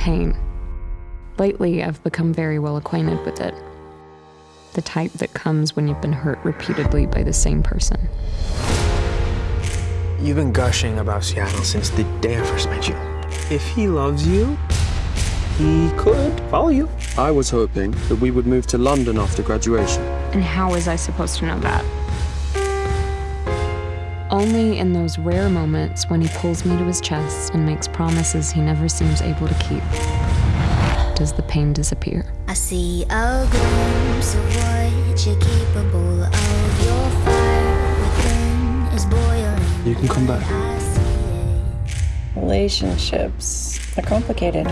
pain. Lately, I've become very well acquainted with it. The type that comes when you've been hurt repeatedly by the same person. You've been gushing about Seattle since the day I first met you. If he loves you, he could follow you. I was hoping that we would move to London after graduation. And how was I supposed to know that? Only in those rare moments when he pulls me to his chest and makes promises he never seems able to keep does the pain disappear. I see a glimpse of what you're capable of. Your fire within is boiling. You can come back. I see it. Relationships are complicated.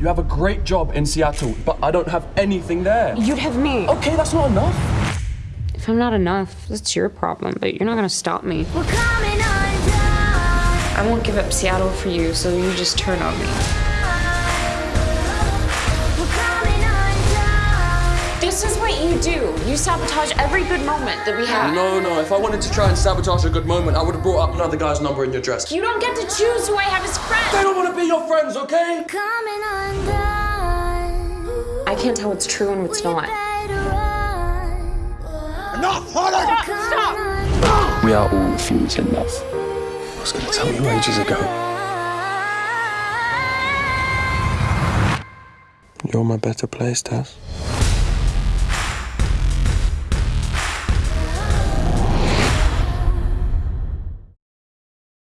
You have a great job in Seattle, but I don't have anything there. You'd have me. Okay, that's not enough. If I'm not enough, that's your problem, but you're not gonna stop me. We're coming. I won't give up Seattle for you, so you just turn on me. We're coming undone. This is what you do. You sabotage every good moment that we have. No, no, if I wanted to try and sabotage a good moment, I would have brought up another guy's number in your dress. You don't get to choose who I have as friends. They don't want to be your friends, okay? Coming undone. I can't tell what's true and what's not. Better run. Stop! We are all fools in love. I was going to tell you ages ago. You're my better place, Tess.